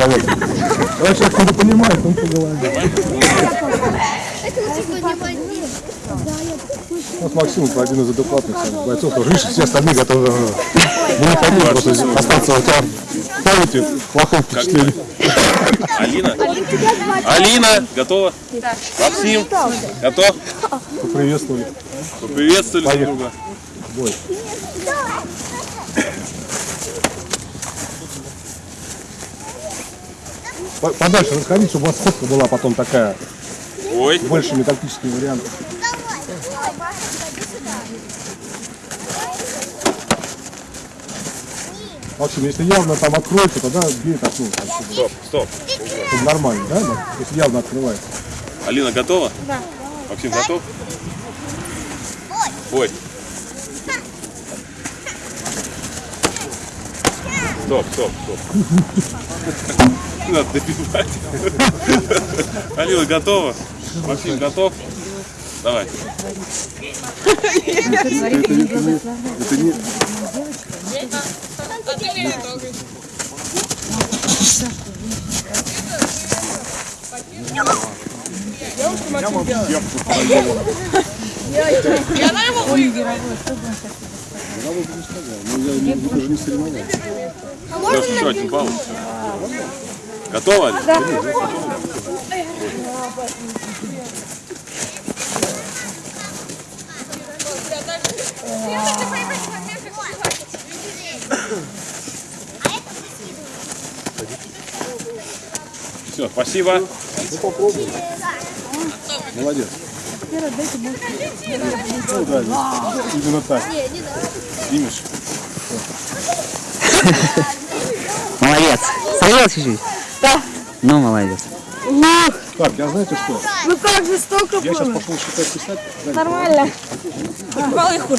человек. Он сейчас не понимает, он по голове. У нас Максим один из адекватных бойцов, тоже видишь, все остальные готовы. Мы не хотим просто остаться у тебя в памяти плохое впечатление. Алина? Алина, готова? Максим, готов? Поприветствовали. Поприветствовали друг друга. Бой. По- Подальше расходить, чтобы у вас фотка была потом такая, Ой, больше металлический вариант. В общем, если явно там откроется, тогда бей так, ну, стоп, стоп. чтобы нормально, да? да? Если явно открывается. Алина готова? Да. Максим готов? Бой. Стоп, стоп, стоп. Надо добивать. Алина готова? Максим готов? Давай. Это не... Леш, еще один балл. Готова? Алина? Да. Все, спасибо. Молодец. Ну, да, именно так. Снимешь? Молодец. Сорвал чуть-чуть? Да. Ну, молодец. Так, я знаете что? Ну как же столько Я сейчас пошел считать писать. Нормально.